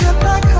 slip home